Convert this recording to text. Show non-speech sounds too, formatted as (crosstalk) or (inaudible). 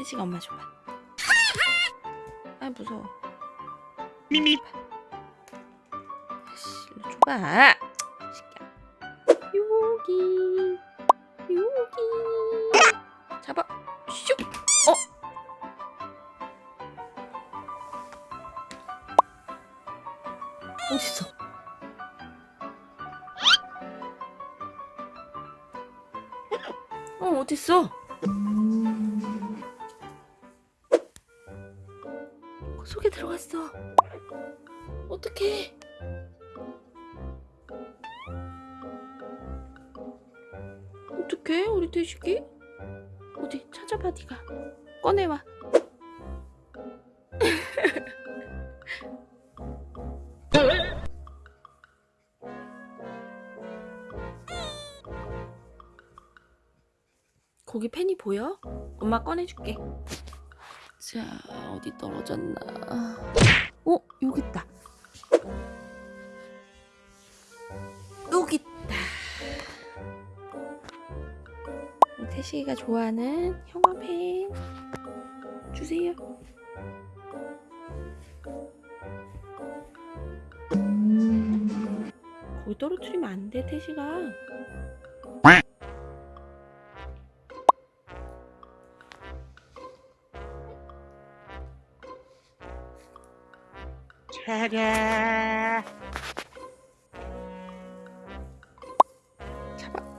태식아 엄마 줘봐. 아 무서워. 미미 아씨 일로 줘봐. 새끼야. 여기 여기 잡아. 슉. 어. 어딨어? 어 어딨어? 속에 들어갔어. 어떡해. 어떡해 우리 돼지기? 어디 찾아봐 네가 꺼내와. (laughs) 거기 펜이 보여? 엄마 꺼내줄게. 자 어디 떨어졌나? 어 여기 있다. 여기 있다. 태식이가 좋아하는 형아펜 주세요. 거기 떨어뜨리면 안 돼, 태식아. 차라 잡아.